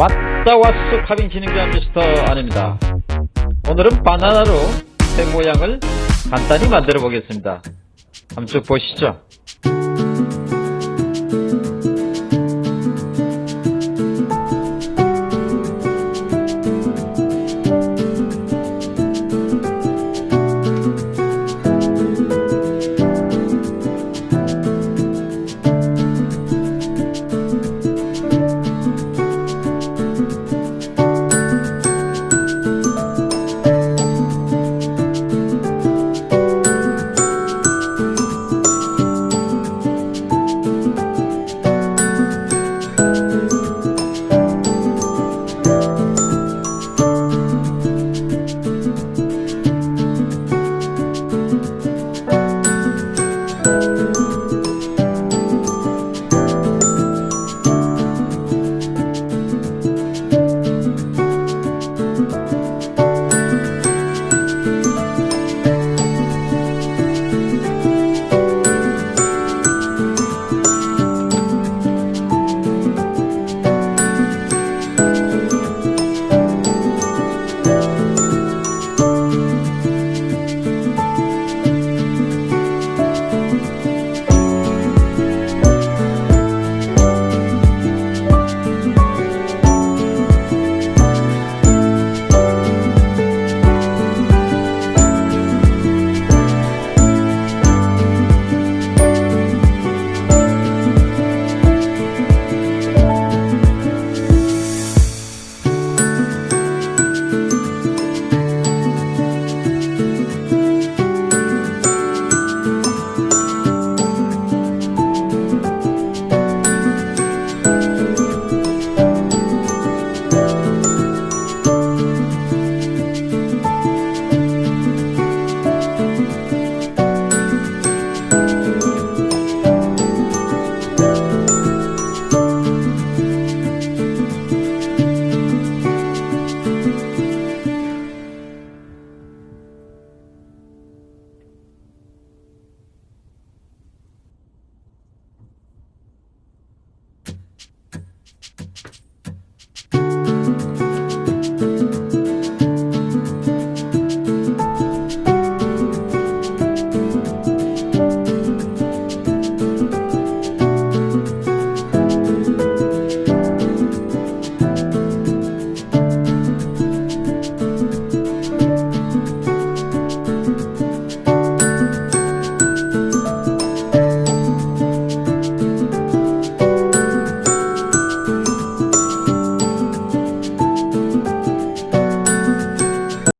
왔다 왔어 카빙 진행자 미스터 아닙니다. 오늘은 바나나로 새 모양을 간단히 만들어 보겠습니다. 한번 쭉 보시죠.